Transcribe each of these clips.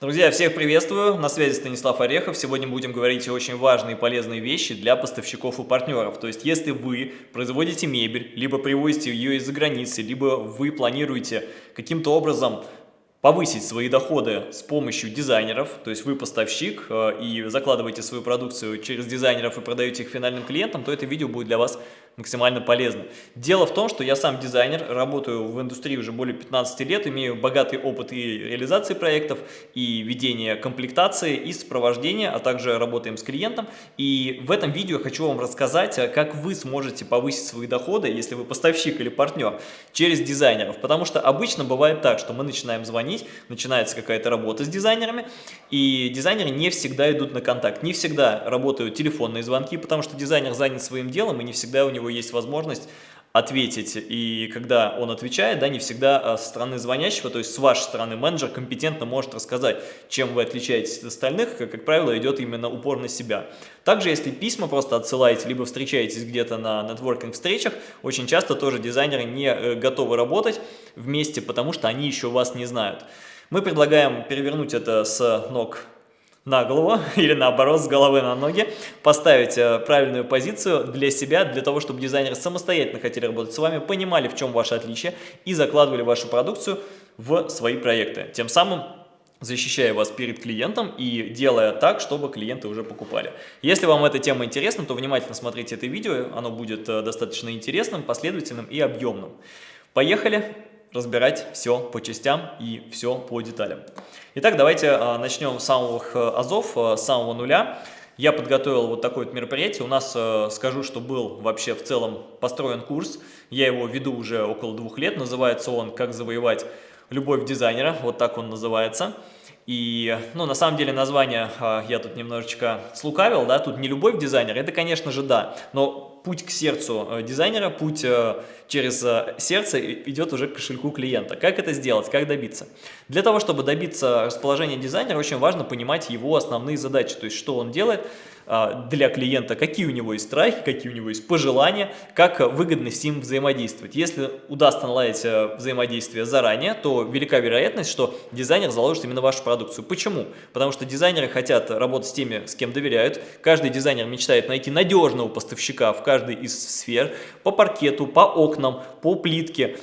Друзья, всех приветствую, на связи Станислав Орехов. Сегодня будем говорить очень важные и полезные вещи для поставщиков и партнеров. То есть, если вы производите мебель, либо привозите ее из-за границы, либо вы планируете каким-то образом повысить свои доходы с помощью дизайнеров, то есть вы поставщик э, и закладываете свою продукцию через дизайнеров и продаете их финальным клиентам, то это видео будет для вас максимально полезно. Дело в том, что я сам дизайнер, работаю в индустрии уже более 15 лет, имею богатый опыт и реализации проектов, и ведения комплектации, и сопровождения, а также работаем с клиентом. И в этом видео я хочу вам рассказать, э, как вы сможете повысить свои доходы, если вы поставщик или партнер, через дизайнеров. Потому что обычно бывает так, что мы начинаем звонить, начинается какая-то работа с дизайнерами, и дизайнеры не всегда идут на контакт, не всегда работают телефонные звонки, потому что дизайнер занят своим делом, и не всегда у него есть возможность ответить, и когда он отвечает, да, не всегда а, со стороны звонящего, то есть с вашей стороны менеджер компетентно может рассказать, чем вы отличаетесь от остальных, как, как правило, идет именно упор на себя. Также, если письма просто отсылаете, либо встречаетесь где-то на нетворкинг-встречах, очень часто тоже дизайнеры не э, готовы работать вместе, потому что они еще вас не знают. Мы предлагаем перевернуть это с ног на голову или наоборот с головы на ноги, поставить э, правильную позицию для себя, для того, чтобы дизайнеры самостоятельно хотели работать с вами, понимали, в чем ваше отличие и закладывали вашу продукцию в свои проекты. Тем самым защищая вас перед клиентом и делая так, чтобы клиенты уже покупали. Если вам эта тема интересна, то внимательно смотрите это видео, оно будет э, достаточно интересным, последовательным и объемным. Поехали! Разбирать все по частям и все по деталям. Итак, давайте а, начнем с самых э, азов, э, с самого нуля. Я подготовил вот такое вот мероприятие. У нас, э, скажу, что был вообще в целом построен курс. Я его веду уже около двух лет. Называется он «Как завоевать любовь дизайнера». Вот так он называется. И, ну, на самом деле название э, я тут немножечко слукавил, да, тут не любовь дизайнера, это, конечно же, да, но путь к сердцу э, дизайнера, путь э, через э, сердце идет уже к кошельку клиента. Как это сделать, как добиться? Для того, чтобы добиться расположения дизайнера, очень важно понимать его основные задачи, то есть, что он делает, для клиента, какие у него есть страхи, какие у него есть пожелания, как выгодно с ним взаимодействовать. Если удастся наладить э, взаимодействие заранее, то велика вероятность, что дизайнер заложит именно вашу продукцию. Почему? Потому что дизайнеры хотят работать с теми, с кем доверяют. Каждый дизайнер мечтает найти надежного поставщика в каждой из сфер, по паркету, по окнам, по плитке,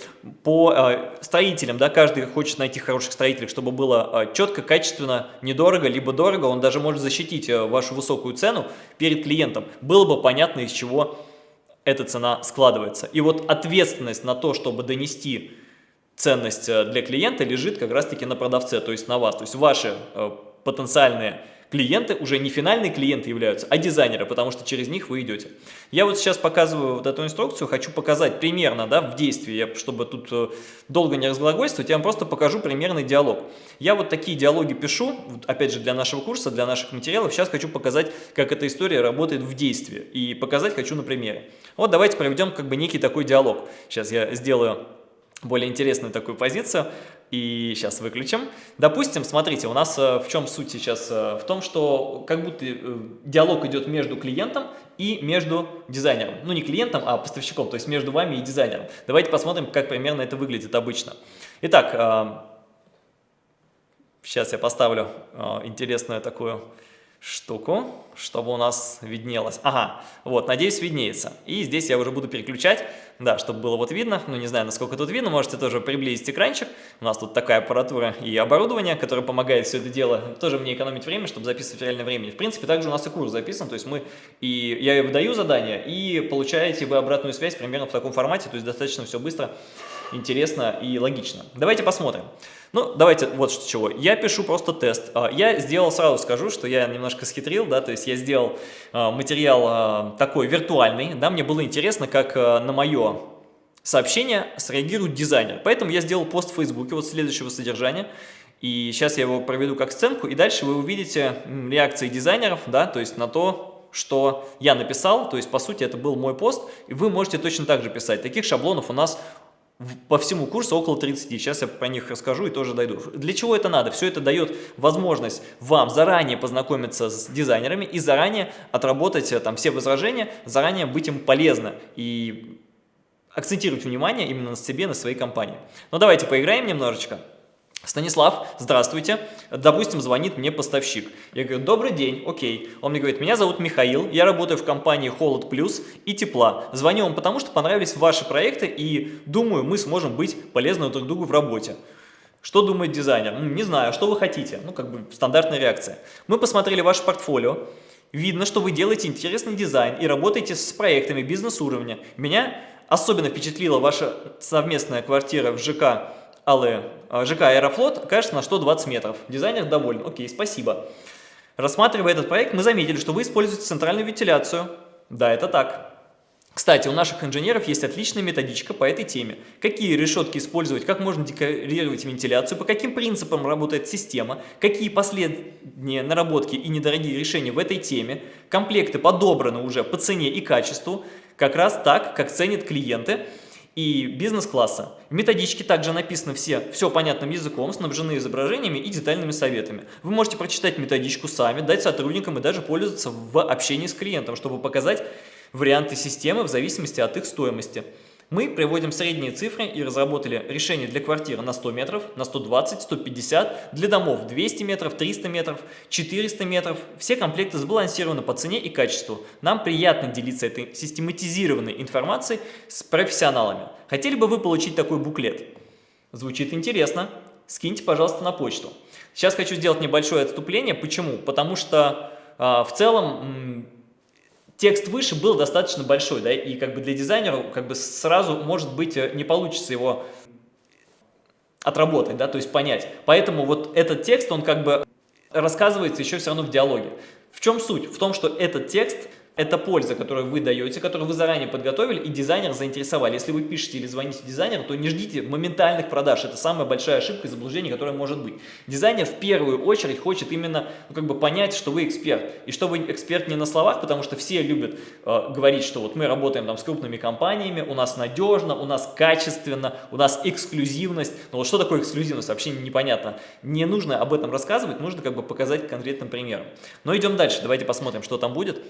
по э, строителям. Да, каждый хочет найти хороших строителей, чтобы было э, четко, качественно, недорого, либо дорого. Он даже может защитить э, вашу высокую цену, цену перед клиентом, было бы понятно, из чего эта цена складывается. И вот ответственность на то, чтобы донести ценность э, для клиента, лежит как раз-таки на продавце, то есть на вас. То есть ваши э, потенциальные клиенты уже не финальные клиенты являются, а дизайнеры, потому что через них вы идете. Я вот сейчас показываю вот эту инструкцию, хочу показать примерно да, в действии, чтобы тут э, долго не разглагольствовать, я вам просто покажу примерный диалог. Я вот такие диалоги пишу, опять же для нашего курса, для наших материалов, сейчас хочу показать, как эта история работает в действии, и показать хочу на примере. Вот давайте проведем как бы некий такой диалог. Сейчас я сделаю более интересную такую позицию. И сейчас выключим. Допустим, смотрите, у нас э, в чем суть сейчас? Э, в том, что как будто э, диалог идет между клиентом и между дизайнером. Ну, не клиентом, а поставщиком, то есть между вами и дизайнером. Давайте посмотрим, как примерно это выглядит обычно. Итак, сейчас я поставлю интересную такую штуку, чтобы у нас виднелось. Ага, вот, надеюсь, виднеется. И здесь я уже буду переключать, да, чтобы было вот видно. Ну, не знаю, насколько тут видно, можете тоже приблизить экранчик. У нас тут такая аппаратура и оборудование, которое помогает все это дело тоже мне экономить время, чтобы записывать в реальное время. В принципе, также у нас и курс записан, то есть мы и я выдаю задание, и получаете вы обратную связь примерно в таком формате, то есть достаточно все быстро, интересно и логично. Давайте посмотрим. Ну, давайте вот с чего. Я пишу просто тест. А, я сделал, сразу скажу, что я немножко схитрил, да, то есть я сделал а, материал а, такой виртуальный, да, мне было интересно, как на мое сообщение среагирует дизайнер. Поэтому я сделал пост в Фейсбуке вот следующего содержания. И сейчас я его проведу как сценку, и дальше вы увидите реакции дизайнеров, да, то есть на то, что я написал, то есть, по сути, это был мой пост, и вы можете точно так же писать. Таких шаблонов у нас по всему курсу около 30. Сейчас я про них расскажу и тоже дойду. Для чего это надо? Все это дает возможность вам заранее познакомиться с дизайнерами и заранее отработать э, там все возражения, заранее быть им полезно и акцентировать внимание именно на себе, на своей компании. Ну давайте поиграем немножечко. Станислав, здравствуйте. Допустим, звонит мне поставщик. Я говорю, добрый день, окей. Он мне говорит, меня зовут Михаил, я работаю в компании Холод Плюс и Тепла. Звоню вам потому, что понравились ваши проекты и думаю, мы сможем быть полезны друг другу в работе. Что думает дизайнер? Не знаю, что вы хотите? Ну, как бы стандартная реакция. Мы посмотрели ваше портфолио. Видно, что вы делаете интересный дизайн и работаете с проектами бизнес-уровня. Меня особенно впечатлила ваша совместная квартира в ЖК Алле, ЖК Аэрофлот, кажется, на 120 метров. Дизайнер доволен. Окей, спасибо. Рассматривая этот проект, мы заметили, что вы используете центральную вентиляцию. Да, это так. Кстати, у наших инженеров есть отличная методичка по этой теме. Какие решетки использовать, как можно декорировать вентиляцию, по каким принципам работает система, какие последние наработки и недорогие решения в этой теме. Комплекты подобраны уже по цене и качеству, как раз так, как ценят клиенты и бизнес-класса. В методичке также написано все, все понятным языком, снабжены изображениями и детальными советами. Вы можете прочитать методичку сами, дать сотрудникам и даже пользоваться в общении с клиентом, чтобы показать варианты системы в зависимости от их стоимости. Мы приводим средние цифры и разработали решение для квартиры на 100 метров, на 120, 150, для домов 200 метров, 300 метров, 400 метров. Все комплекты сбалансированы по цене и качеству. Нам приятно делиться этой систематизированной информацией с профессионалами. Хотели бы вы получить такой буклет? Звучит интересно. Скиньте, пожалуйста, на почту. Сейчас хочу сделать небольшое отступление. Почему? Потому что э, в целом текст выше был достаточно большой, да, и как бы для дизайнера как бы сразу, может быть, э, не получится его отработать, да, то есть понять. Поэтому вот этот текст, он как бы рассказывается еще все равно в диалоге. В чем суть? В том, что этот текст это польза, которую вы даете, которую вы заранее подготовили и дизайнер заинтересовали. Если вы пишете или звоните дизайнеру, то не ждите моментальных продаж. Это самая большая ошибка и заблуждение, которое может быть. Дизайнер в первую очередь хочет именно ну, как бы понять, что вы эксперт. И что вы эксперт не на словах, потому что все любят э, говорить, что вот мы работаем там с крупными компаниями, у нас надежно, у нас качественно, у нас эксклюзивность. Но вот что такое эксклюзивность, вообще непонятно. Не нужно об этом рассказывать, нужно как бы показать конкретным примером. Но идем дальше, давайте посмотрим, что там будет.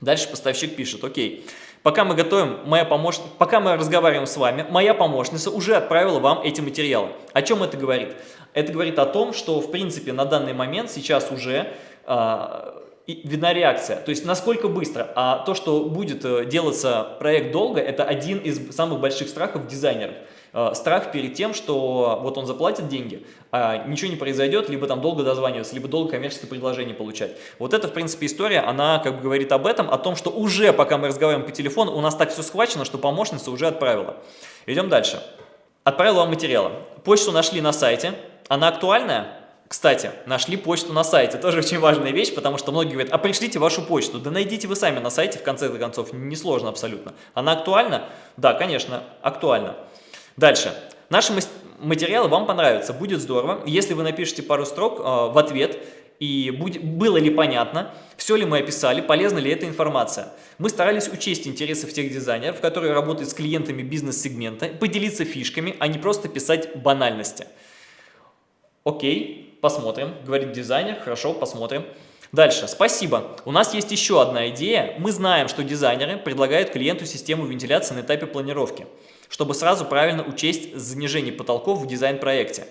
Дальше поставщик пишет, окей, пока мы готовим, моя помощ... пока мы разговариваем с вами, моя помощница уже отправила вам эти материалы. О чем это говорит? Это говорит о том, что в принципе на данный момент сейчас уже э, видна реакция. То есть насколько быстро. А то, что будет э, делаться проект долго, это один из самых больших страхов дизайнеров. Э, страх перед тем, что вот он заплатит деньги, а ничего не произойдет, либо там долго дозваниваться, либо долго коммерческое предложение получать. Вот это, в принципе, история, она как бы говорит об этом, о том, что уже, пока мы разговариваем по телефону, у нас так все схвачено, что помощница уже отправила. Идем дальше. Отправила вам материалы. Почту нашли на сайте. Она актуальная? Кстати, нашли почту на сайте, тоже очень важная вещь, потому что многие говорят, а пришлите вашу почту. Да найдите вы сами на сайте, в конце концов, несложно абсолютно. Она актуальна? Да, конечно, актуальна. Дальше. Наши материалы вам понравятся, будет здорово, если вы напишите пару строк э, в ответ, и будет, было ли понятно, все ли мы описали, полезна ли эта информация. Мы старались учесть интересы тех дизайнеров, которые работают с клиентами бизнес-сегмента, поделиться фишками, а не просто писать банальности. Окей, посмотрим, говорит дизайнер, хорошо, посмотрим. Дальше, спасибо. У нас есть еще одна идея. Мы знаем, что дизайнеры предлагают клиенту систему вентиляции на этапе планировки чтобы сразу правильно учесть занижение потолков в дизайн-проекте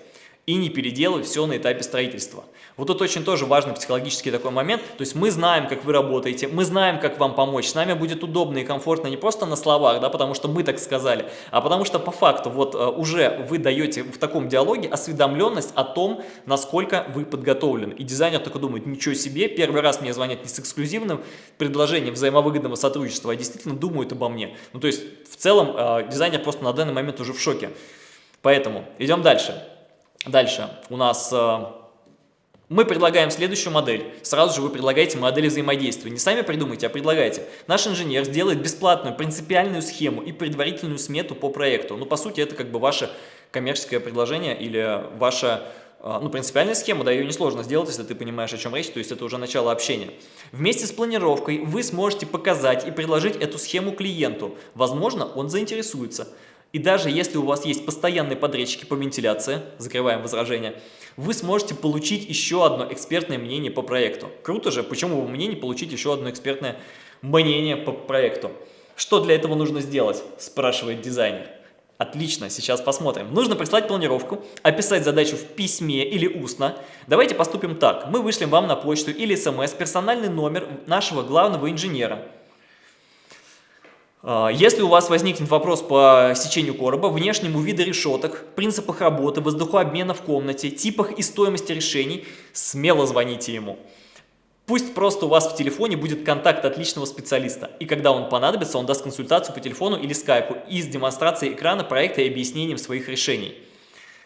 и не переделывать все на этапе строительства. Вот тут очень тоже важный психологический такой момент, то есть мы знаем, как вы работаете, мы знаем, как вам помочь, с нами будет удобно и комфортно не просто на словах, да, потому что мы так сказали, а потому что по факту вот э, уже вы даете в таком диалоге осведомленность о том, насколько вы подготовлены. И дизайнер только думает, ничего себе, первый раз мне звонят не с эксклюзивным предложением взаимовыгодного сотрудничества, а действительно думают обо мне. Ну то есть в целом э, дизайнер просто на данный момент уже в шоке. Поэтому идем дальше. Дальше у нас э, мы предлагаем следующую модель. Сразу же вы предлагаете модель взаимодействия. Не сами придумайте, а предлагайте. Наш инженер сделает бесплатную принципиальную схему и предварительную смету по проекту. Ну, по сути, это как бы ваше коммерческое предложение или ваша а, ну, принципиальная схема, да, ее несложно сделать, если ты понимаешь, о чем речь, то есть это уже начало общения. Вместе с планировкой вы сможете показать и предложить эту схему клиенту. Возможно, он заинтересуется. И даже если у вас есть постоянные подрядчики по вентиляции, закрываем возражение, вы сможете получить еще одно экспертное мнение по проекту. Круто же, почему бы мне не получить еще одно экспертное мнение по проекту? Что для этого нужно сделать, спрашивает дизайнер. Отлично, сейчас посмотрим. Нужно прислать планировку, описать задачу в письме или устно. Давайте поступим так. Мы вышлем вам на почту или смс персональный номер нашего главного инженера. А, если у вас возникнет вопрос по сечению короба, внешнему виду решеток, принципах работы, воздухообмена в комнате, типах и стоимости решений, смело звоните ему. Пусть просто у вас в телефоне будет контакт отличного специалиста, и когда он понадобится, он даст консультацию по телефону или скайпу и с демонстрацией экрана проекта и объяснением своих решений.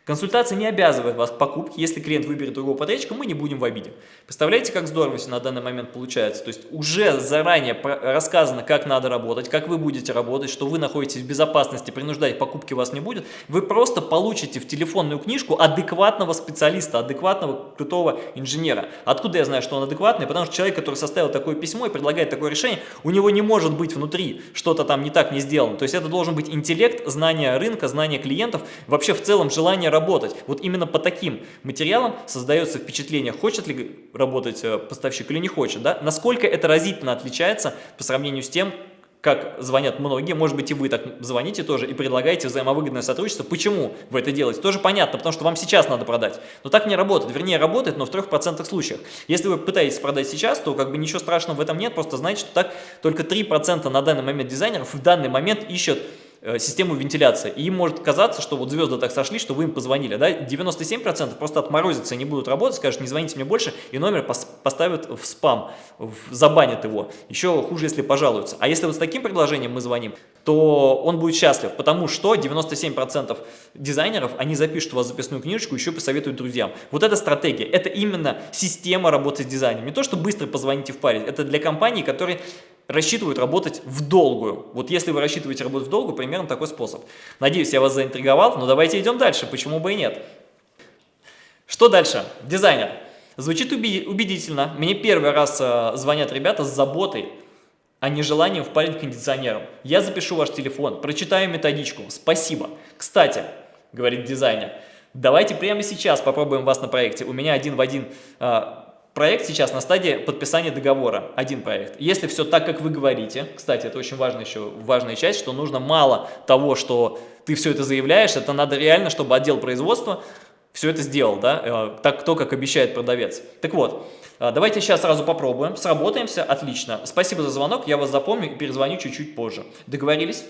Консультация не обязывает вас к покупке, если клиент выберет другого подрядчика, мы не будем в обиде. Представляете, как здорово все на данный момент получается? То есть уже заранее рассказано, как надо работать, как вы будете работать, что вы находитесь в безопасности, принуждать покупки вас не будет. Вы просто получите в телефонную книжку адекватного специалиста, адекватного крутого инженера. Откуда я знаю, что он адекватный? Потому что человек, который составил такое письмо и предлагает такое решение, у него не может быть внутри что-то там не так не сделано. То есть это должен быть интеллект, знание рынка, знание клиентов, вообще в целом желание работать. Вот именно по таким материалам создается впечатление, хочет ли работать э, поставщик или не хочет. Да? Насколько это разительно отличается по сравнению с тем, как звонят многие, может быть и вы так звоните тоже и предлагаете взаимовыгодное сотрудничество. Почему вы это делаете? Тоже понятно, потому что вам сейчас надо продать. Но так не работает, вернее работает, но в 3% случаях. Если вы пытаетесь продать сейчас, то как бы ничего страшного в этом нет, просто знайте, что так только 3% на данный момент дизайнеров в данный момент ищут систему вентиляции. И им может казаться, что вот звезды так сошли, что вы им позвонили. Да? 97% просто отморозятся и не будут работать, скажут, не звоните мне больше, и номер поставят в спам, в, забанят его. Еще хуже, если пожалуются. А если вот с таким предложением мы звоним, то он будет счастлив, потому что 97% дизайнеров, они запишут у вас записную книжечку, еще посоветуют друзьям. Вот эта стратегия, это именно система работы с дизайном. Не то, что быстро позвоните в паре, это для компаний, которые рассчитывают работать в долгую. Вот если вы рассчитываете работать в долгую, примерно такой способ. Надеюсь, я вас заинтриговал, но давайте идем дальше, почему бы и нет. Что дальше? Дизайнер. Звучит убедительно. Мне первый раз э, звонят ребята с заботой, а не желанием впарить кондиционером. Я запишу ваш телефон, прочитаю методичку. Спасибо. Кстати, говорит дизайнер, давайте прямо сейчас попробуем вас на проекте. У меня один в один э, Проект сейчас на стадии подписания договора, один проект. Если все так, как вы говорите, кстати, это очень важная еще важная часть, что нужно мало того, что ты все это заявляешь, это надо реально, чтобы отдел производства все это сделал, да, э, так, то, как обещает продавец. Так вот, э, давайте сейчас сразу попробуем, сработаемся, отлично. Спасибо за звонок, я вас запомню и перезвоню чуть-чуть позже. Договорились?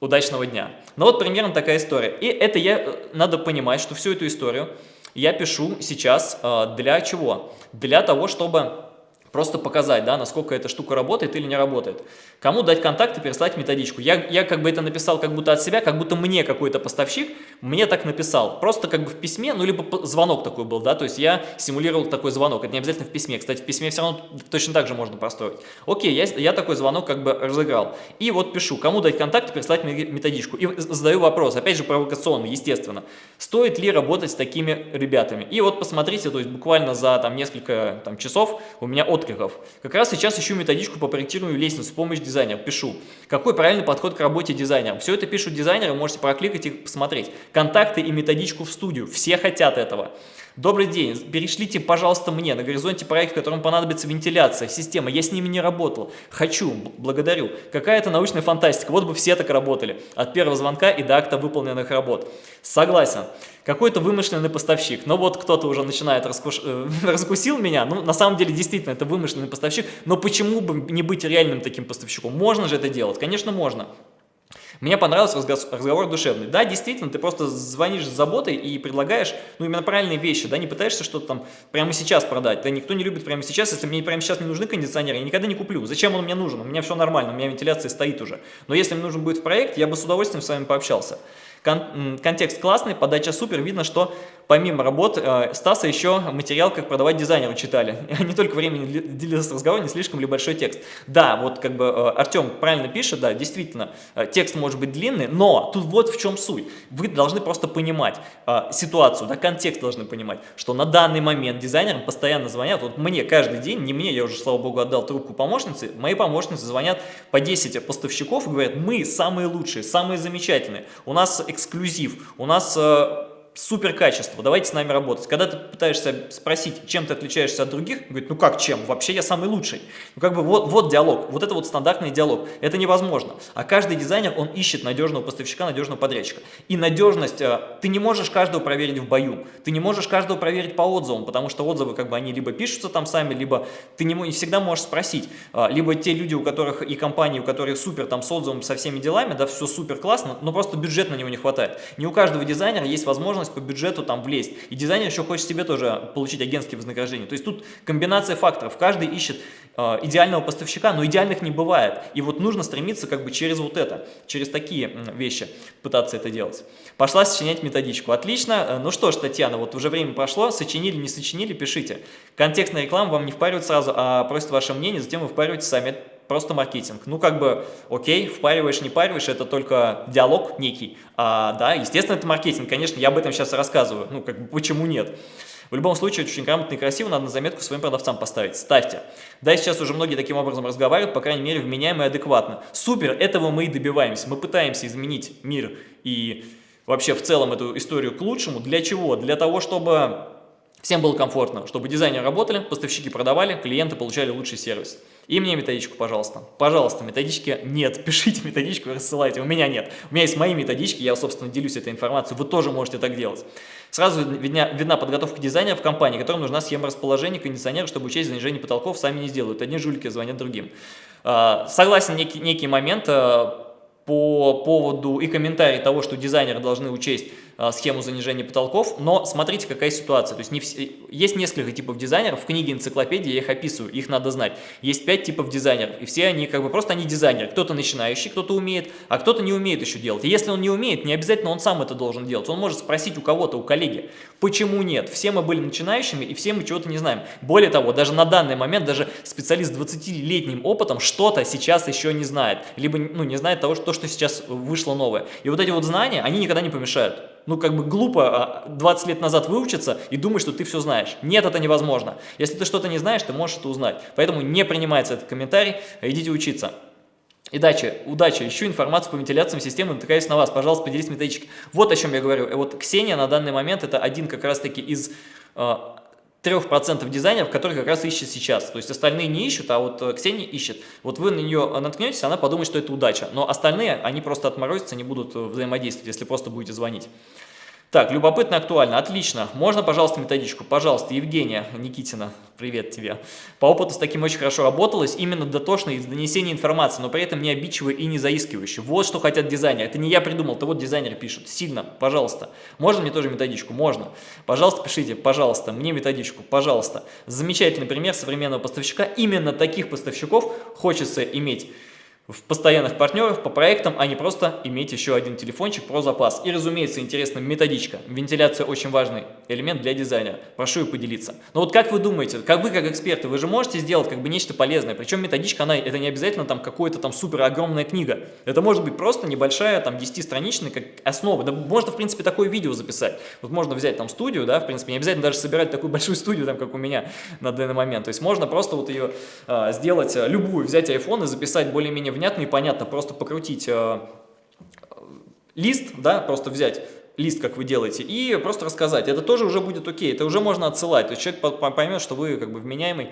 Удачного дня. Ну вот примерно такая история. И это я, э, надо понимать, что всю эту историю я пишу сейчас э, для чего? Для того, чтобы Просто показать, да, насколько эта штука работает или не работает. Кому дать контакт и переслать методичку. Я, я как бы это написал как будто от себя, как будто мне какой-то поставщик мне так написал. Просто как бы в письме, ну либо звонок такой был, да, то есть я симулировал такой звонок. Это не обязательно в письме. Кстати, в письме все равно точно так же можно построить. Окей, я, я такой звонок как бы разыграл. И вот пишу, кому дать контакт и переслать методичку. И задаю вопрос, опять же провокационный, естественно. Стоит ли работать с такими ребятами? И вот посмотрите, то есть буквально за там несколько там, часов у меня от откликов. Как раз сейчас ищу методичку по проектированию лестниц с помощью дизайнера. Пишу, какой правильный подход к работе дизайнера. Все это пишут дизайнеры, можете прокликать и посмотреть. Контакты и методичку в студию. Все хотят этого. Добрый день, перешлите, пожалуйста, мне на горизонте проект, в котором понадобится вентиляция, система. Я с ними не работал. Хочу, благодарю. Какая-то научная фантастика. Вот бы все так работали. От первого звонка и до акта выполненных работ. Согласен. Какой-то вымышленный поставщик. Но вот кто-то уже начинает раскуш... Э, раскусил меня. Ну, на самом деле, действительно, это вымышленный поставщик. Но почему бы не быть реальным таким поставщиком? Можно же это делать? Конечно, можно. Мне понравился разговор душевный. Да, действительно, ты просто звонишь с заботой и предлагаешь, ну, именно правильные вещи, да, не пытаешься что-то там прямо сейчас продать. Да, никто не любит прямо сейчас. Если мне прямо сейчас не нужны кондиционеры, я никогда не куплю. Зачем он мне нужен? У меня все нормально, у меня вентиляция стоит уже. Но если мне нужен будет в проект, я бы с удовольствием с вами пообщался. Кон контекст классный, подача супер, видно, что помимо работ э, Стаса еще материал, как продавать дизайнеру читали. Не только времени длился разговор, не слишком ли большой текст. Да, вот как бы э, Артем правильно пишет, да, действительно, э, текст может быть длинный, но тут вот в чем суть. Вы должны просто понимать ситуацию, да, контекст должны понимать, что на данный момент дизайнерам постоянно звонят, вот мне каждый день, не мне, я уже, слава богу, отдал трубку помощнице, мои помощницы звонят по 10 поставщиков и говорят, мы самые лучшие, самые замечательные, у нас эксклюзив, у нас... Супер качество, давайте с нами работать. Когда ты пытаешься спросить, чем ты отличаешься от других, говорит, ну как чем, вообще я самый лучший. Ну как бы вот, вот диалог, вот это вот стандартный диалог, это невозможно. А каждый дизайнер, он ищет надежного поставщика, надежного подрядчика. И надежность, э, ты не можешь каждого проверить в бою, ты не можешь каждого проверить по отзывам, потому что отзывы как бы они либо пишутся там сами, либо ты не, не всегда можешь спросить, э, либо те люди, у которых и компании, у которых супер там с отзывом, со всеми делами, да, все супер классно, но просто бюджет на него не хватает. Не у каждого дизайнера есть возможность по бюджету там влезть. И дизайнер еще хочет себе тоже получить агентские вознаграждения. То есть тут комбинация факторов. Каждый ищет э, идеального поставщика, но идеальных не бывает. И вот нужно стремиться как бы через вот это, через такие вещи пытаться это делать. Пошла сочинять методичку. Отлично. Э, ну что ж, Татьяна, вот уже время прошло. Сочинили, не сочинили, пишите. Контекстная реклама вам не впаривает сразу, а просит ваше мнение, затем вы впариваете сами просто маркетинг. Ну, как бы, окей, впариваешь, не париваешь, это только диалог некий. А, да, естественно, это маркетинг, конечно, я об этом сейчас рассказываю. Ну, как бы, почему нет? В любом случае, очень грамотно и красиво, надо на заметку своим продавцам поставить. Ставьте. Да, сейчас уже многие таким образом разговаривают, по крайней мере, вменяемо и адекватно. Супер, этого мы и добиваемся. Мы пытаемся изменить мир и вообще в целом эту историю к лучшему. Для чего? Для того, чтобы всем было комфортно, чтобы дизайнеры работали, поставщики продавали, клиенты получали лучший сервис. И мне методичку, пожалуйста. Пожалуйста, методички нет. Пишите методичку и рассылайте. У меня нет. У меня есть мои методички, я, собственно, делюсь этой информацией. Вы тоже можете так делать. Сразу видна, видна подготовка дизайнера в компании, которым нужна схема расположения кондиционера, чтобы учесть занижение потолков, сами не сделают. Одни жулики звонят другим. А, согласен, некий, некий момент а, по поводу и комментарий того, что дизайнеры должны учесть схему занижения потолков, но смотрите, какая ситуация. То есть не все, есть несколько типов дизайнеров, в книге энциклопедии я их описываю, их надо знать. Есть пять типов дизайнеров, и все они как бы просто они дизайнеры. Кто-то начинающий, кто-то умеет, а кто-то не умеет еще делать. И если он не умеет, не обязательно он сам это должен делать. Он может спросить у кого-то, у коллеги, почему нет. Все мы были начинающими, и все мы чего-то не знаем. Более того, даже на данный момент, даже специалист с 20-летним опытом что-то сейчас еще не знает. Либо ну, не знает того, что, что сейчас вышло новое. И вот эти вот знания, они никогда не помешают ну, как бы глупо 20 а, лет назад выучиться и думать, что ты все знаешь. Нет, это невозможно. Если ты что-то не знаешь, ты можешь это узнать. Поэтому не принимается этот комментарий, идите учиться. И удачи, удачи, ищу информацию по вентиляциям системы, натыкаюсь на вас, пожалуйста, поделитесь методичкой. Вот о чем я говорю. И вот Ксения на данный момент это один как раз-таки из э, 3% дизайнеров, которые как раз ищет сейчас. То есть остальные не ищут, а вот э, Ксения ищет. Вот вы на нее наткнетесь, она подумает, что это удача. Но остальные, они просто отморозятся, не будут э, взаимодействовать, если просто будете звонить. Так, любопытно, актуально. Отлично. Можно, пожалуйста, методичку? Пожалуйста, Евгения Никитина, привет тебе. По опыту с таким очень хорошо работалось, именно дотошно из донесения информации, но при этом не обидчивый и не заискивающий. Вот что хотят дизайнеры. Это не я придумал, это вот дизайнеры пишут. Сильно, пожалуйста. Можно мне тоже методичку? Можно. Пожалуйста, пишите, пожалуйста, мне методичку, пожалуйста. Замечательный пример современного поставщика. Именно таких поставщиков хочется иметь в постоянных партнеров по проектам, а не просто иметь еще один телефончик про запас. И, разумеется, интересна методичка. Вентиляция очень важный элемент для дизайнера. Прошу ее поделиться. Но вот как вы думаете, как вы как эксперты, вы же можете сделать как бы нечто полезное. Причем методичка, она это не обязательно там какая-то там супер огромная книга. Это может быть просто небольшая там 10-страничная как основа. Да можно, в принципе, такое видео записать. Вот можно взять там студию, да, в принципе, не обязательно даже собирать такую большую студию, там, как у меня на данный момент. То есть можно просто вот ее а, сделать, а, любую, взять iPhone и записать более-менее внятно и понятно, просто покрутить э, лист, да, просто взять лист, как вы делаете, и просто рассказать. Это тоже уже будет окей, это уже можно отсылать. То есть человек поймет, что вы как бы вменяемый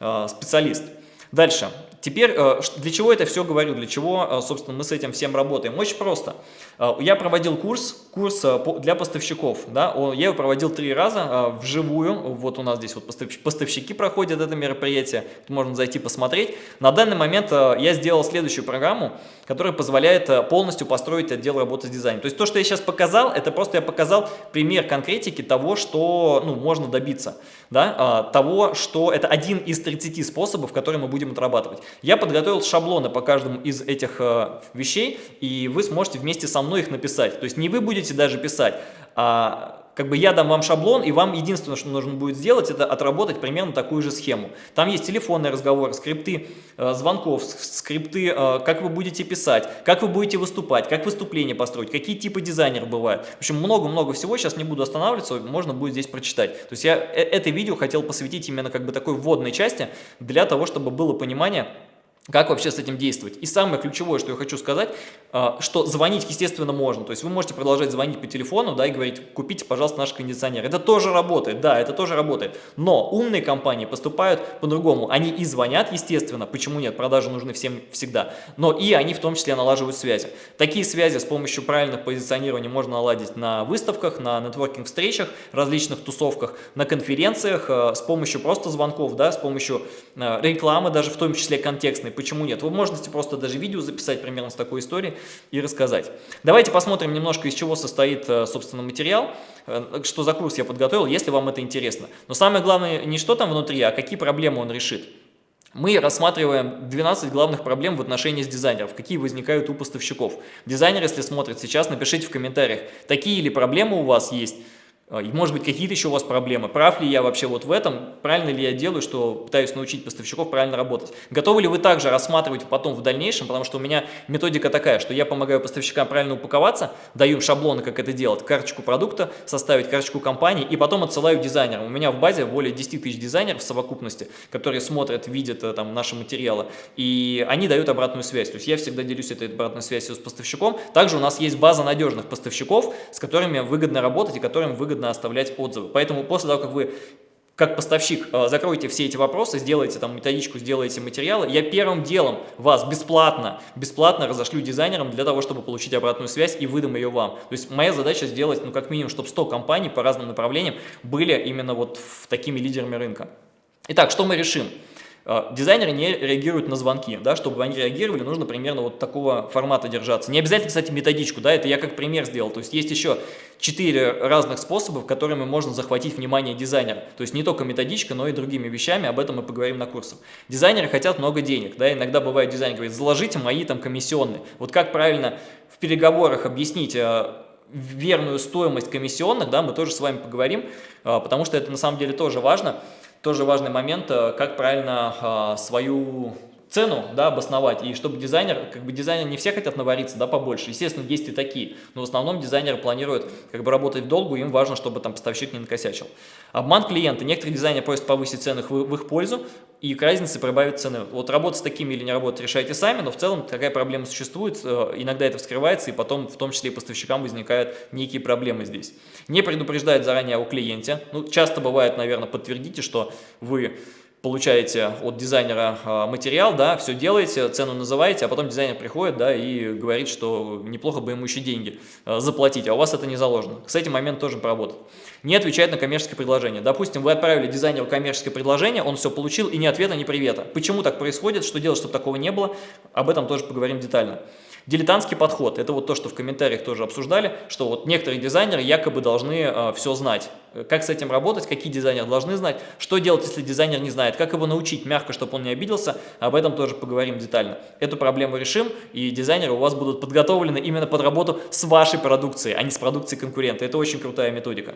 э, специалист. Дальше. Теперь, э, для чего это все говорю, для чего, э, собственно, мы с этим всем работаем? Очень просто. Э, я проводил курс, курс для поставщиков, да, я его проводил три раза вживую, вот у нас здесь вот поставщики проходят это мероприятие, можно зайти посмотреть. На данный момент я сделал следующую программу, которая позволяет полностью построить отдел работы с дизайном. То есть то, что я сейчас показал, это просто я показал пример конкретики того, что ну, можно добиться, да, того, что это один из 30 способов, которые мы будем отрабатывать. Я подготовил шаблоны по каждому из этих э, вещей, и вы сможете вместе со мной их написать. То есть не вы будете даже писать, а как бы я дам вам шаблон, и вам единственное, что нужно будет сделать, это отработать примерно такую же схему. Там есть телефонные разговоры, скрипты э, звонков, скрипты, э, как вы будете писать, как вы будете выступать, как выступление построить, какие типы дизайнеров бывают. В общем, много-много всего, сейчас не буду останавливаться, можно будет здесь прочитать. То есть я э это видео хотел посвятить именно как бы такой вводной части, для того, чтобы было понимание, Как вообще с этим действовать? И самое ключевое, что я хочу сказать, а, что звонить, естественно, можно. То есть вы можете продолжать звонить по телефону, да, и говорить, купите, пожалуйста, наш кондиционер. Это тоже работает, да, это тоже работает. Но умные компании поступают по-другому. Они и звонят, естественно, почему нет, продажи нужны всем всегда. Но и они в том числе налаживают связи. Такие связи с помощью правильных позиционирования можно наладить на выставках, на нетворкинг-встречах, различных тусовках, на конференциях, а, с помощью просто звонков, да, с помощью а, рекламы, даже в том числе контекстной почему нет. Вы можете просто даже видео записать примерно с такой историей и рассказать. Давайте посмотрим немножко, из чего состоит, э, собственно, материал, э, что за курс я подготовил, если вам это интересно. Но самое главное не что там внутри, а какие проблемы он решит. Мы рассматриваем 12 главных проблем в отношении с дизайнеров, какие возникают у поставщиков. Дизайнер, если смотрит сейчас, напишите в комментариях, такие ли проблемы у вас есть, и может быть какие-то еще у вас проблемы, прав ли я вообще вот в этом, правильно ли я делаю, что пытаюсь научить поставщиков правильно работать. Готовы ли вы также рассматривать потом в дальнейшем, потому что у меня методика такая, что я помогаю поставщикам правильно упаковаться, даю им шаблоны, как это делать, карточку продукта, составить карточку компании и потом отсылаю дизайнерам. У меня в базе более 10 тысяч дизайнеров в совокупности, которые смотрят, видят э, там наши материалы, и они дают обратную связь. То есть я всегда делюсь этой обратной связью с поставщиком. Также у нас есть база надежных поставщиков, с которыми выгодно работать и которым выгодно выгодно оставлять отзывы. Поэтому после того, как вы как поставщик э, закройте все эти вопросы, сделайте там методичку, сделайте материалы, я первым делом вас бесплатно, бесплатно разошлю дизайнерам для того, чтобы получить обратную связь и выдам ее вам. То есть моя задача сделать, ну как минимум, чтобы 100 компаний по разным направлениям были именно вот такими лидерами рынка. Итак, что мы решим? А, дизайнеры не реагируют на звонки, да, чтобы они реагировали, нужно примерно вот такого формата держаться. Не обязательно, кстати, методичку, да, это я как пример сделал, то есть есть еще четыре разных способов, которыми можно захватить внимание дизайнера. То есть не только методичка, но и другими вещами, об этом мы поговорим на курсах. Дизайнеры хотят много денег, да, иногда бывает дизайнер говорит, заложите мои там комиссионные. Вот как правильно в переговорах объяснить а, верную стоимость комиссионных, да, мы тоже с вами поговорим, а, потому что это на самом деле тоже важно тоже важный момент, э, как правильно а, свою цену да, обосновать, и чтобы дизайнер, как бы дизайнер не все хотят навариться, да, побольше, естественно, есть и такие, но в основном дизайнеры планируют как бы работать в долгу, им важно, чтобы там поставщик не накосячил. Обман клиента, некоторые дизайнеры просят повысить цены в, в их пользу, и к разнице прибавить цены. Вот работать с такими или не работать решайте сами, но в целом такая проблема существует, э, иногда это вскрывается, и потом в том числе и поставщикам возникают некие проблемы здесь. Не предупреждает заранее о клиенте, ну, часто бывает, наверное, подтвердите, что вы получаете от дизайнера а, материал, да, все делаете, цену называете, а потом дизайнер приходит, да, и говорит, что неплохо бы ему еще деньги а, заплатить, а у вас это не заложено. С этим момент тоже поработать. Не отвечает на коммерческое предложение. Допустим, вы отправили дизайнеру коммерческое предложение, он все получил, и ни ответа, ни привета. Почему так происходит, что делать, чтобы такого не было, об этом тоже поговорим детально. Дилетантский подход, это вот то, что в комментариях тоже обсуждали, что вот некоторые дизайнеры якобы должны э, все знать. Как с этим работать, какие дизайнеры должны знать, что делать, если дизайнер не знает, как его научить мягко, чтобы он не обиделся, об этом тоже поговорим детально. Эту проблему решим, и дизайнеры у вас будут подготовлены именно под работу с вашей продукцией, а не с продукцией конкурента. Это очень крутая методика.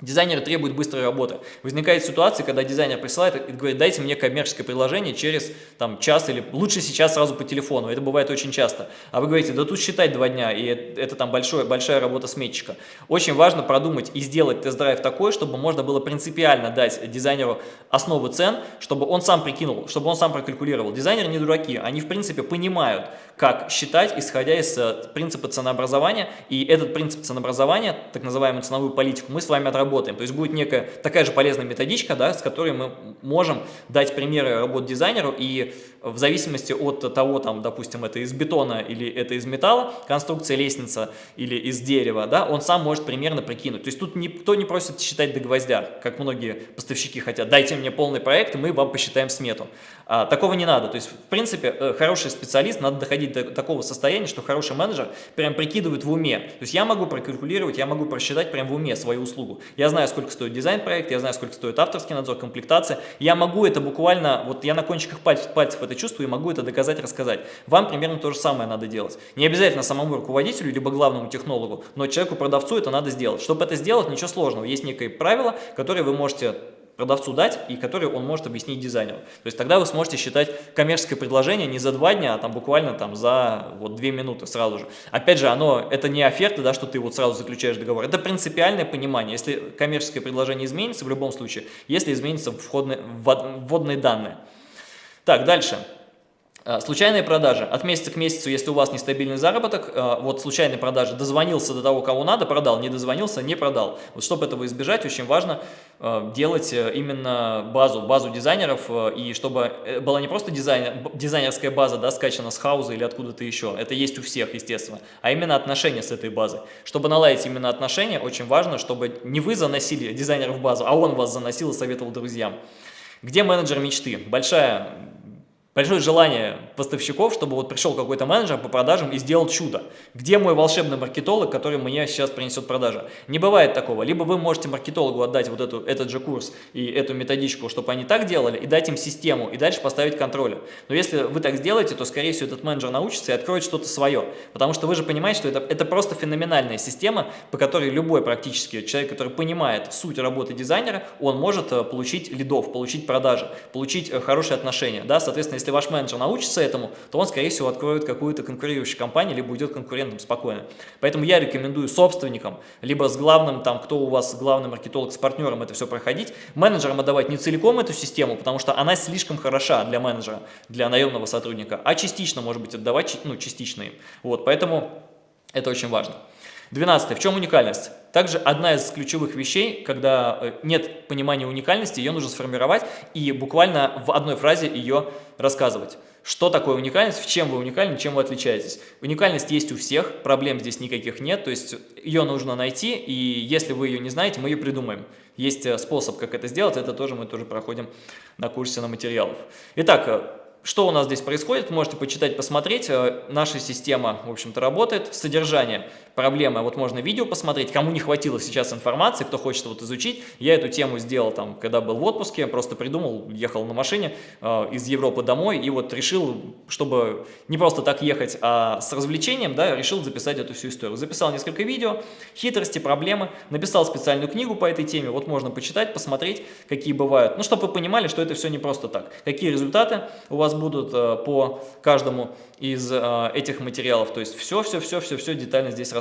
Дизайнер требует быстрой работы. Возникает ситуация, когда дизайнер присылает и говорит, дайте мне коммерческое предложение через там, час или лучше сейчас сразу по телефону. Это бывает очень часто. А вы говорите, да тут считать два дня, и это там большое, большая работа сметчика. Очень важно продумать и сделать тест-драйв такой, чтобы можно было принципиально дать дизайнеру основу цен, чтобы он сам прикинул, чтобы он сам прокалькулировал. Дизайнеры не дураки, они в принципе понимают, как считать, исходя из э, принципа ценообразования. И этот принцип ценообразования, так называемую ценовую политику, мы с вами отработаем работаем. То есть будет некая такая же полезная методичка, да, с которой мы можем дать примеры работ дизайнеру, и в зависимости от того, там, допустим, это из бетона или это из металла, конструкция лестница или из дерева, да, он сам может примерно прикинуть. То есть тут никто не просит считать до гвоздя, как многие поставщики хотят. Дайте мне полный проект, и мы вам посчитаем смету. А, такого не надо. То есть, в принципе, э, хороший специалист, надо доходить до такого состояния, что хороший менеджер прям прикидывает в уме. То есть я могу прокалькулировать, я могу просчитать прям в уме свою услугу. Я знаю, сколько стоит дизайн-проект, я знаю, сколько стоит авторский надзор, комплектация. Я могу это буквально, вот я на кончиках пальцев, пальцев это чувствую и могу это доказать, рассказать. Вам примерно то же самое надо делать. Не обязательно самому руководителю, либо главному технологу, но человеку-продавцу это надо сделать. Чтобы это сделать, ничего сложного. Есть некое правило, которое вы можете продавцу дать, и который он может объяснить дизайнеру. То есть тогда вы сможете считать коммерческое предложение не за два дня, а там буквально там за вот две минуты сразу же. Опять же, оно, это не оферта, да, что ты вот сразу заключаешь договор, это принципиальное понимание. Если коммерческое предложение изменится, в любом случае, если изменятся входные, вводные данные. Так, дальше. а, случайные продажи. От месяца к месяцу, если у вас нестабильный заработок, а, вот случайные продажи, дозвонился до того, кого надо, продал, не дозвонился, не продал. Вот чтобы этого избежать, очень важно а, делать э, именно базу, базу дизайнеров, э, и чтобы э, была не просто дизайнер, дизайнерская база, да, скачана с хауза или откуда-то еще, это есть у всех, естественно, а именно отношения с этой базой. Чтобы наладить именно отношения, очень важно, чтобы не вы заносили дизайнера в базу, а он вас заносил и советовал друзьям. Где менеджер мечты? Большая большое желание поставщиков, чтобы вот пришел какой-то менеджер по продажам и сделал чудо. Где мой волшебный маркетолог, который мне сейчас принесет продажи? Не бывает такого. Либо вы можете маркетологу отдать вот эту, этот же курс и эту методичку, чтобы они так делали, и дать им систему, и дальше поставить контроль. Но если вы так сделаете, то, скорее всего, этот менеджер научится и откроет что-то свое. Потому что вы же понимаете, что это, это просто феноменальная система, по которой любой практически человек, который понимает суть работы дизайнера, он может э, получить лидов, получить продажи, получить э, хорошие отношения. Да? Соответственно, если ваш менеджер научится этому, то он, скорее всего, откроет какую-то конкурирующую компанию, либо уйдет конкурентом спокойно. Поэтому я рекомендую собственникам, либо с главным, там, кто у вас главный маркетолог, с партнером это все проходить, менеджерам отдавать не целиком эту систему, потому что она слишком хороша для менеджера, для наемного сотрудника, а частично, может быть, отдавать, ну, частично им. Вот, поэтому это очень важно. 12. В чем уникальность? Также одна из ключевых вещей, когда э, нет понимания уникальности, ее нужно сформировать и буквально в одной фразе ее рассказывать. Что такое уникальность, в чем вы уникальны, чем вы отличаетесь. Уникальность есть у всех, проблем здесь никаких нет, то есть ее нужно найти, и если вы ее не знаете, мы ее придумаем. Есть э, способ, как это сделать, это тоже мы тоже проходим на курсе на материалов. Итак, э, что у нас здесь происходит, можете почитать, посмотреть. Наша система, в общем-то, работает. Содержание проблемы, вот можно видео посмотреть. Кому не хватило сейчас информации, кто хочет вот изучить, я эту тему сделал там, когда был в отпуске, просто придумал, ехал на машине э, из Европы домой и вот решил, чтобы не просто так ехать, а с развлечением, да, решил записать эту всю историю. Записал несколько видео, хитрости, проблемы, написал специальную книгу по этой теме, вот можно почитать, посмотреть, какие бывают. Ну, чтобы вы понимали, что это все не просто так. Какие результаты у вас вас будут э, по каждому из э, этих материалов. То есть все-все-все-все-все детально здесь рассказано.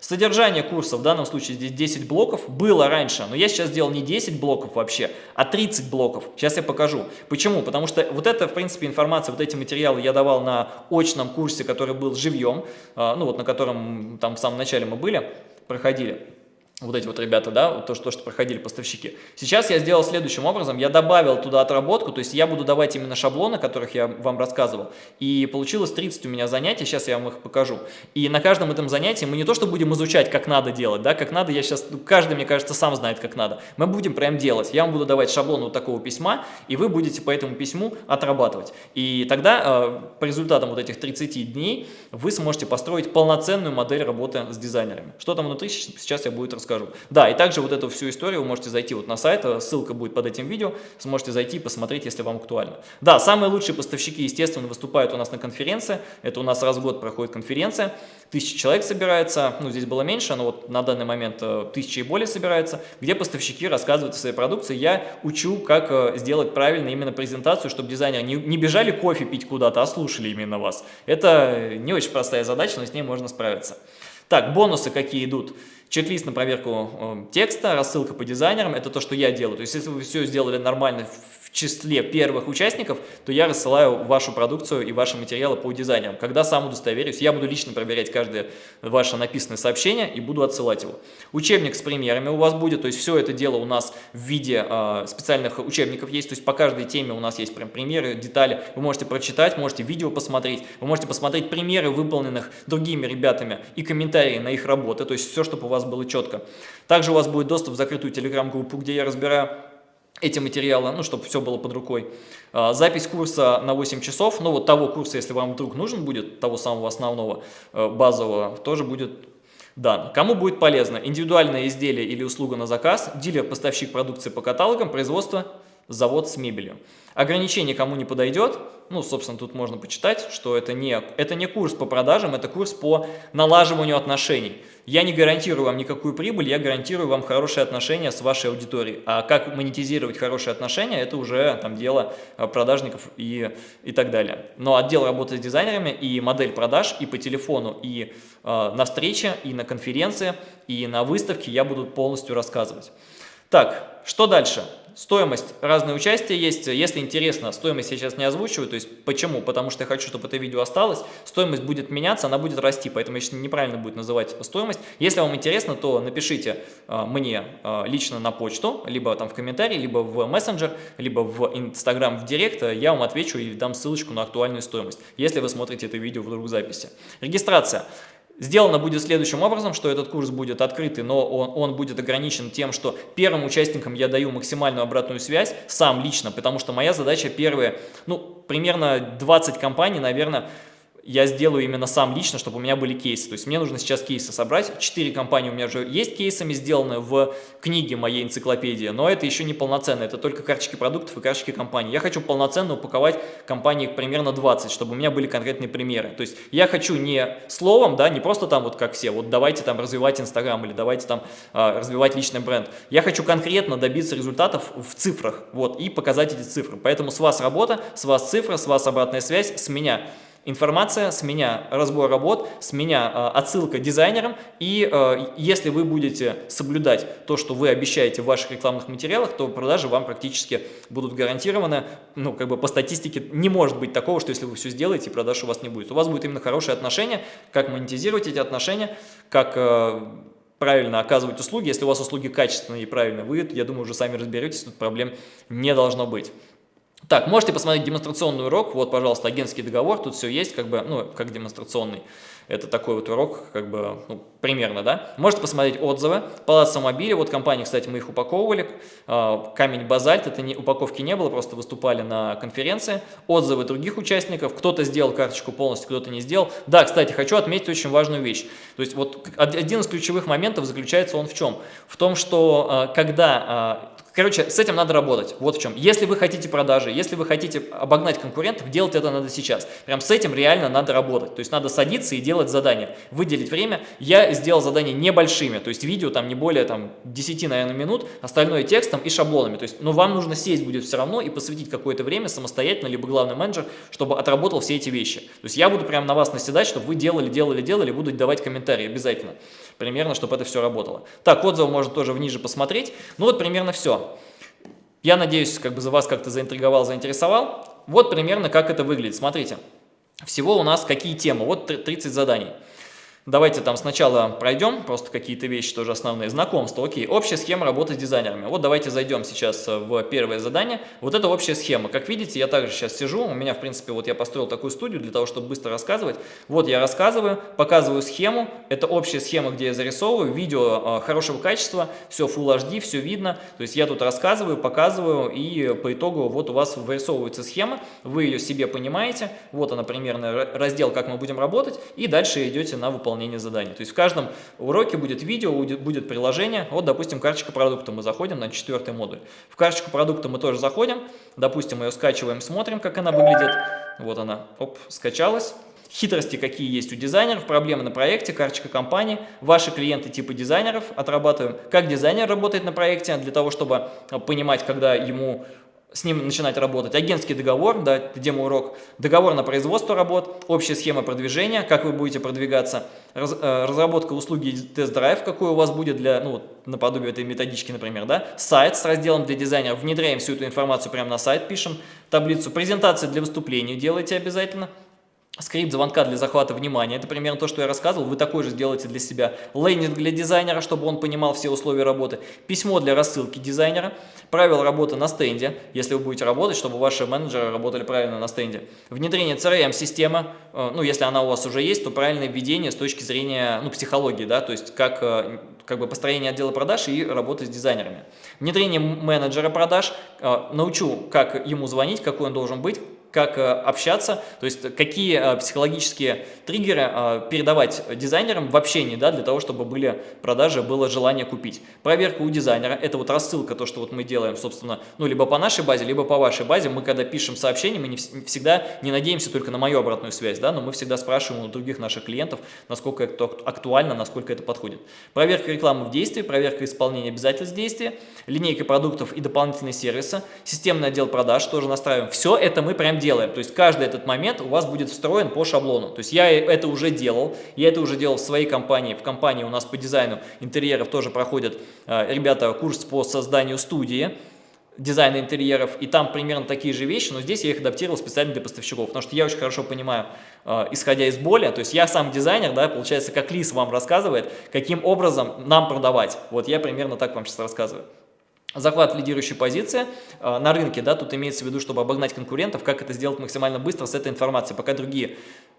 Содержание курса, в данном случае здесь 10 блоков, было раньше, но я сейчас сделал не 10 блоков вообще, а 30 блоков. Сейчас я покажу. Почему? Потому что вот это, в принципе, информация, вот эти материалы я давал на очном курсе, который был живьем, э, ну вот на котором там в самом начале мы были, проходили вот эти вот ребята, да, то, что, то, что проходили поставщики. Сейчас я сделал следующим образом, я добавил туда отработку, то есть я буду давать именно шаблоны, о которых я вам рассказывал, и получилось 30 у меня занятий, сейчас я вам их покажу. И на каждом этом занятии мы не то, что будем изучать, как надо делать, да, как надо, я сейчас, ну, каждый, мне кажется, сам знает, как надо. Мы будем прям делать, я вам буду давать шаблон вот такого письма, и вы будете по этому письму отрабатывать. И тогда э, по результатам вот этих 30 дней вы сможете построить полноценную модель работы с дизайнерами. Что там внутри, сейчас я буду рассказывать расскажу. Да, и также вот эту всю историю вы можете зайти вот на сайт, э, ссылка будет под этим видео, сможете зайти и посмотреть, если вам актуально. Да, самые лучшие поставщики, естественно, выступают у нас на конференции, это у нас раз в год проходит конференция, тысяча человек собирается, ну здесь было меньше, но вот на данный момент э, тысячи и более собирается, где поставщики рассказывают о своей продукции, я учу, как э, сделать правильно именно презентацию, чтобы дизайнеры не, не бежали кофе пить куда-то, а слушали именно вас. Это не очень простая задача, но с ней можно справиться. Так, бонусы какие идут. Чек-лист на проверку э, текста, рассылка по дизайнерам, это то, что я делаю. То есть, если вы все сделали нормально числе первых участников, то я рассылаю вашу продукцию и ваши материалы по дизайнерам. Когда сам удостоверюсь, я буду лично проверять каждое ваше написанное сообщение и буду отсылать его. Учебник с примерами у вас будет, то есть все это дело у нас в виде э, специальных учебников есть, то есть по каждой теме у нас есть прям примеры, детали. Вы можете прочитать, можете видео посмотреть, вы можете посмотреть примеры, выполненных другими ребятами и комментарии на их работы, то есть все, чтобы у вас было четко. Также у вас будет доступ в закрытую телеграм-группу, где я разбираю эти материалы, ну, чтобы все было под рукой. А, запись курса на 8 часов, ну, вот того курса, если вам вдруг нужен будет, того самого основного, э, базового, тоже будет дан. Кому будет полезно? Индивидуальное изделие или услуга на заказ, дилер-поставщик продукции по каталогам, производство, завод с мебелью. Ограничение кому не подойдет, ну, собственно, тут можно почитать, что это не, это не курс по продажам, это курс по налаживанию отношений. Я не гарантирую вам никакую прибыль, я гарантирую вам хорошие отношения с вашей аудиторией. А как монетизировать хорошие отношения, это уже там дело э, продажников и, и так далее. Но отдел работы с дизайнерами и модель продаж и по телефону, и э, на встрече, и на конференции, и на выставке я буду полностью рассказывать. Так, что дальше? Стоимость, разные участия есть. Если интересно, стоимость я сейчас не озвучиваю. То есть почему? Потому что я хочу, чтобы это видео осталось. Стоимость будет меняться, она будет расти, поэтому сейчас неправильно будет называть стоимость. Если вам интересно, то напишите э, мне э, лично на почту, либо там в комментарии, либо в мессенджер, либо в инстаграм в директ. Я вам отвечу и дам ссылочку на актуальную стоимость, если вы смотрите это видео в записи. Регистрация. Сделано будет следующим образом, что этот курс будет открытый, но он, он будет ограничен тем, что первым участникам я даю максимальную обратную связь, сам лично, потому что моя задача первые, ну, примерно 20 компаний, наверное, я сделаю именно сам лично, чтобы у меня были кейсы. То есть мне нужно сейчас кейсы собрать. Четыре компании у меня уже есть кейсами сделаны в книге моей энциклопедии, но это еще не полноценно, это только карточки продуктов и карточки компаний. Я хочу полноценно упаковать компании примерно 20, чтобы у меня были конкретные примеры. То есть я хочу не словом, да, не просто там вот как все, вот давайте там развивать Инстаграм или давайте там э, развивать личный бренд. Я хочу конкретно добиться результатов в цифрах, вот, и показать эти цифры. Поэтому с вас работа, с вас цифра, с вас обратная связь, с меня информация, с меня разбор работ, с меня э, отсылка дизайнерам. И э, если вы будете соблюдать то, что вы обещаете в ваших рекламных материалах, то продажи вам практически будут гарантированы. Ну, как бы по статистике не может быть такого, что если вы все сделаете, продаж у вас не будет. У вас будет именно хорошие отношения, как монетизировать эти отношения, как... Э, правильно оказывать услуги. Если у вас услуги качественные и правильные, вы, я думаю, уже сами разберетесь, тут проблем не должно быть. Так, можете посмотреть демонстрационный урок, вот, пожалуйста, агентский договор, тут все есть, как бы, ну, как демонстрационный. Это такой вот урок, как бы, ну, примерно, да. Можете посмотреть отзывы. Палац Самобили, вот компании, кстати, мы их упаковывали. А, камень Базальт, это не, упаковки не было, просто выступали на конференции. Отзывы других участников. Кто-то сделал карточку полностью, кто-то не сделал. Да, кстати, хочу отметить очень важную вещь. То есть вот один из ключевых моментов заключается он в чем? В том, что а, когда а, Короче, с этим надо работать. Вот в чем. Если вы хотите продажи, если вы хотите обогнать конкурентов, делать это надо сейчас. Прям с этим реально надо работать. То есть надо садиться и делать задания. Выделить время. Я сделал задания небольшими. То есть видео там не более там, 10, наверное, минут. Остальное текстом и шаблонами. То есть, но вам нужно сесть будет все равно и посвятить какое-то время самостоятельно, либо главный менеджер, чтобы отработал все эти вещи. То есть я буду прям на вас наседать, чтобы вы делали, делали, делали, буду давать комментарии обязательно. Примерно, чтобы это все работало. Так, отзывы можно тоже вниже посмотреть. Ну вот примерно все. Я надеюсь, как бы за вас как-то заинтриговал, заинтересовал. Вот примерно как это выглядит. Смотрите, всего у нас какие темы? Вот 30 заданий. Давайте там сначала пройдем, просто какие-то вещи тоже основные. Знакомство, окей. Общая схема работы с дизайнерами. Вот давайте зайдем сейчас э, в первое задание. Вот это общая схема. Как видите, я также сейчас сижу. У меня, в принципе, вот я построил такую студию для того, чтобы быстро рассказывать. Вот я рассказываю, показываю схему. Это общая схема, где я зарисовываю. Видео э, хорошего качества, все Full HD, все видно. То есть я тут рассказываю, показываю, и по итогу вот у вас вырисовывается схема. Вы ее себе понимаете. Вот она примерно раздел, как мы будем работать. И дальше идете на выполнение выполнения заданий. То есть в каждом уроке будет видео, будет, приложение. Вот, допустим, карточка продукта. Мы заходим на четвертый модуль. В карточку продукта мы тоже заходим. Допустим, ее скачиваем, смотрим, как она выглядит. Вот она, оп, скачалась. Хитрости, какие есть у дизайнеров, проблемы на проекте, карточка компании, ваши клиенты типа дизайнеров, отрабатываем, как дизайнер работает на проекте, для того, чтобы понимать, когда ему с ним начинать работать. Агентский договор, да, демо-урок, договор на производство работ, общая схема продвижения, как вы будете продвигаться, раз, э, разработка услуги тест-драйв, какой у вас будет для, ну, наподобие этой методички, например, да, сайт с разделом для дизайнеров, внедряем всю эту информацию прямо на сайт, пишем таблицу, презентация для выступлений делайте обязательно, Скрипт звонка для захвата внимания, это примерно то, что я рассказывал, вы такой же сделаете для себя. Лендинг для дизайнера, чтобы он понимал все условия работы. Письмо для рассылки дизайнера. Правила работы на стенде, если вы будете работать, чтобы ваши менеджеры работали правильно на стенде. Внедрение CRM-системы, э, ну если она у вас уже есть, то правильное введение с точки зрения ну, психологии, да, то есть как, э, как бы построение отдела продаж и работы с дизайнерами. Внедрение менеджера продаж, э, научу, как ему звонить, какой он должен быть, как э, общаться, то есть какие э, психологические триггеры э, передавать дизайнерам в общении, да, для того, чтобы были продажи, было желание купить. Проверка у дизайнера, это вот рассылка, то, что вот мы делаем, собственно, ну, либо по нашей базе, либо по вашей базе. Мы, когда пишем сообщение, мы не всегда не надеемся только на мою обратную связь, да, но мы всегда спрашиваем у других наших клиентов, насколько это актуально, насколько это подходит. Проверка рекламы в действии, проверка исполнения обязательств действия, линейка продуктов и дополнительные сервисы, системный отдел продаж тоже настраиваем. Все это мы прям делаем. То есть каждый этот момент у вас будет встроен по шаблону. То есть я это уже делал, я это уже делал в своей компании. В компании у нас по дизайну интерьеров тоже проходят э, ребята курс по созданию студии дизайна интерьеров, и там примерно такие же вещи, но здесь я их адаптировал специально для поставщиков, потому что я очень хорошо понимаю, э, исходя из боли, то есть я сам дизайнер, да, получается, как Лис вам рассказывает, каким образом нам продавать. Вот я примерно так вам сейчас рассказываю. Захват лидирующей позиции э, на рынке, да, тут имеется в виду, чтобы обогнать конкурентов, как это сделать максимально быстро с этой информацией, пока другие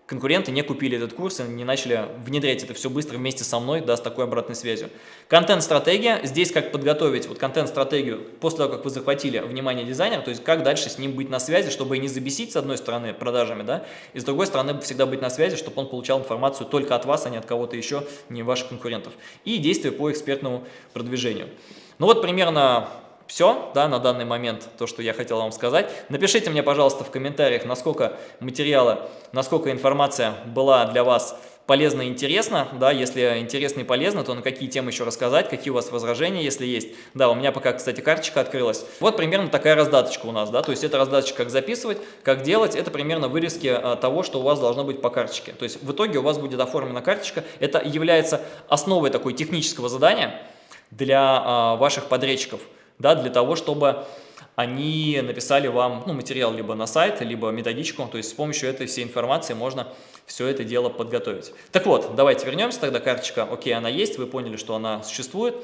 конкуренты не купили этот курс и не начали внедрять это все быстро вместе со мной, да, с такой обратной связью. Контент-стратегия, здесь как подготовить вот контент-стратегию после того, как вы захватили внимание дизайнера, то есть как дальше с ним быть на связи, чтобы не забесить с одной стороны продажами, да, и с другой стороны всегда быть на связи, чтобы он получал информацию только от вас, а не от кого-то еще, не ваших конкурентов. И действия по экспертному продвижению. Ну вот примерно все да, на данный момент, то, что я хотел вам сказать. Напишите мне, пожалуйста, в комментариях, насколько материалы, насколько информация была для вас полезна и интересна. Да, если интересно и полезно, то на какие темы еще рассказать, какие у вас возражения, если есть. Да, у меня пока, кстати, карточка открылась. Вот примерно такая раздаточка у нас, да, то есть это раздаточка, как записывать, как делать, это примерно вырезки а, того, что у вас должно быть по карточке. То есть в итоге у вас будет оформлена карточка. Это является основой такой технического задания, для а, ваших подрядчиков, да, для того, чтобы они написали вам ну, материал либо на сайт, либо методичку, то есть с помощью этой всей информации можно все это дело подготовить. Так вот, давайте вернемся тогда, карточка, окей, она есть, вы поняли, что она существует,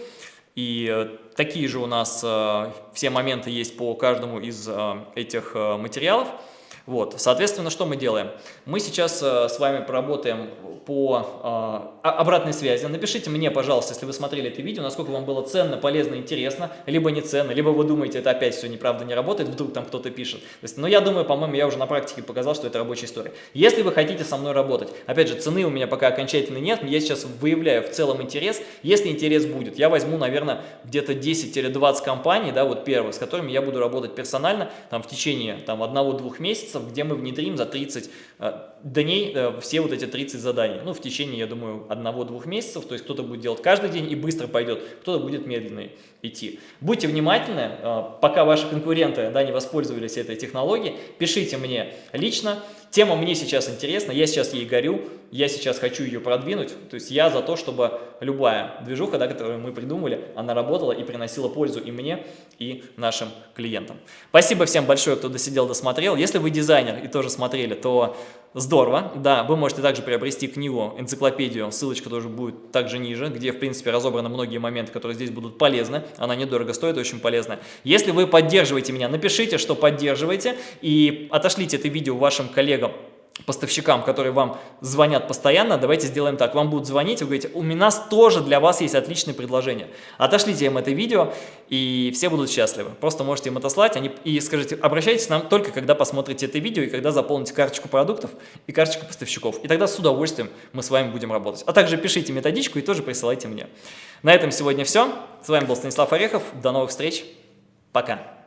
и э, такие же у нас э, все моменты есть по каждому из э, этих материалов. Вот, соответственно, что мы делаем? Мы сейчас э, с вами поработаем по э, обратной связи. Напишите мне, пожалуйста, если вы смотрели это видео, насколько вам было ценно, полезно, интересно, либо не ценно, либо вы думаете, это опять все неправда не работает, вдруг там кто-то пишет. Но я думаю, по-моему, я уже на практике показал, что это рабочая история. Если вы хотите со мной работать, опять же, цены у меня пока окончательно нет, я сейчас выявляю в целом интерес. Если интерес будет, я возьму, наверное, где-то 10-20 компаний, да, вот первых, с которыми я буду работать персонально, там, в течение там, одного-двух месяцев, месяцев, где мы внедрим за 30 э, дней э, все вот эти 30 заданий. Ну, в течение, я думаю, одного-двух месяцев. То есть кто-то будет делать каждый день и быстро пойдет, кто-то будет медленно идти. Будьте внимательны, э, пока ваши конкуренты да, не воспользовались этой технологией, пишите мне лично. Тема мне сейчас интересна, я сейчас ей горю, я сейчас хочу ее продвинуть. То есть я за то, чтобы любая движуха, да, которую мы придумали, она работала и приносила пользу и мне, и нашим клиентам. Спасибо всем большое, кто досидел, досмотрел. Если вы дизайнер и тоже смотрели, то здорово. Да, вы можете также приобрести книгу, энциклопедию, ссылочка тоже будет также ниже, где, в принципе, разобраны многие моменты, которые здесь будут полезны. Она недорого стоит, очень полезная. Если вы поддерживаете меня, напишите, что поддерживаете, и отошлите это видео вашим коллегам поставщикам, которые вам звонят постоянно, давайте сделаем так. Вам будут звонить, вы говорите, у нас тоже для вас есть отличное предложение. Отошлите им это видео, и все будут счастливы. Просто можете им отослать они, и скажите, обращайтесь к нам только, когда посмотрите это видео, и когда заполните карточку продуктов и карточку поставщиков. И тогда с удовольствием мы с вами будем работать. А также пишите методичку и тоже присылайте мне. На этом сегодня все. С вами был Станислав Орехов. До новых встреч. Пока.